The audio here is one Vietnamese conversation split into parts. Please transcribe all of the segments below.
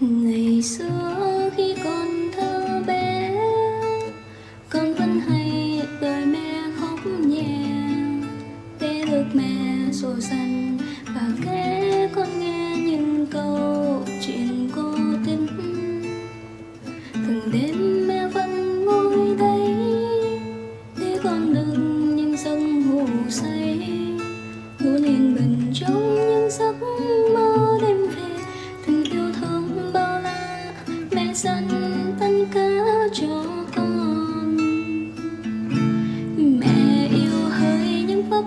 ngày xưa khi còn thơ bé, con vẫn hay đợi mẹ khóc nhẹ. Để được mẹ dỗ dành và kể con nghe những câu chuyện cô tính từng đêm mẹ vẫn ngồi đây, để con đứng những giấc ngủ say.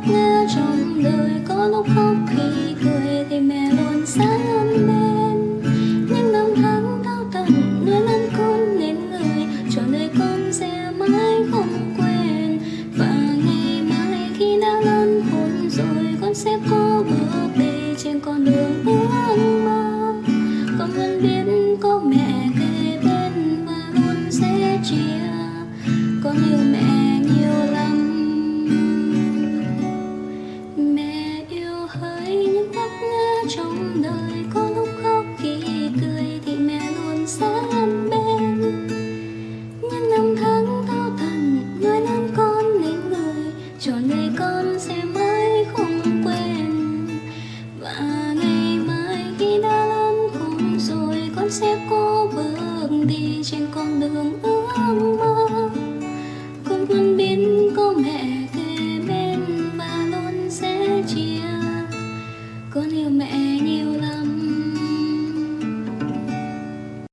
nghĩa trong đời có lúc khóc khi cười thì mẹ luôn sát bên những năm tháng đau đớn nuôi lớn con nên người cho đời con sẽ mãi không quên. Và ngày mai khi đã lớn khôn rồi, con sẽ có bước đi trên con đường bước đời có lúc khóc khi cười thì mẹ luôn sẵn bên. Những năm tháng thao thần nuôi nấng con nên người cho ngày con sẽ mãi không quên. Và ngày mai khi đã lớn khôn rồi, con sẽ cố bước đi trên con đường ước mơ. Con luôn biết có mẹ kề bên và luôn sẽ chia. Con yêu mẹ